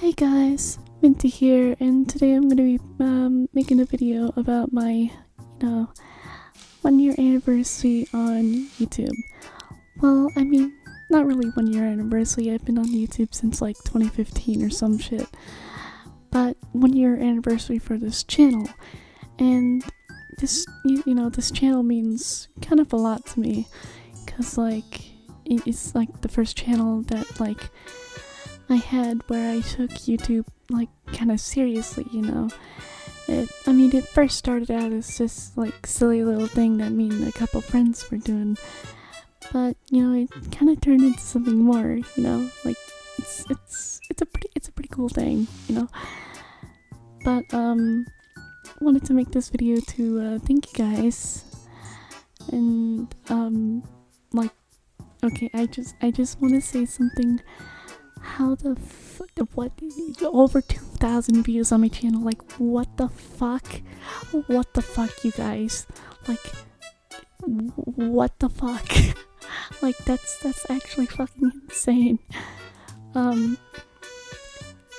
Hey guys, Minty here, and today I'm gonna be um, making a video about my, you know, one year anniversary on YouTube. Well, I mean, not really one year anniversary, I've been on YouTube since like 2015 or some shit. But one year anniversary for this channel, and this, you, you know, this channel means kind of a lot to me, cause like, it's like the first channel that like I had where I took YouTube like kind of seriously, you know. It, I mean, it first started out as just like silly little thing that me and a couple friends were doing, but you know, it kind of turned into something more, you know. Like it's it's it's a pretty it's a pretty cool thing, you know. But um, wanted to make this video to uh, thank you guys, and um, like, okay, I just I just want to say something how the f what over 2000 views on my channel like what the fuck? What the fuck you guys? Like what the fuck? Like that's that's actually fucking insane. Um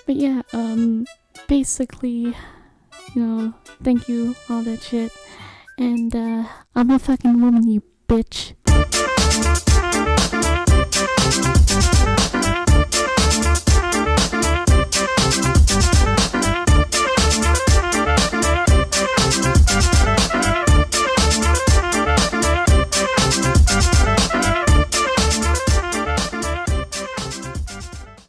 but yeah um basically you know thank you all that shit. And uh i'm a fucking woman you bitch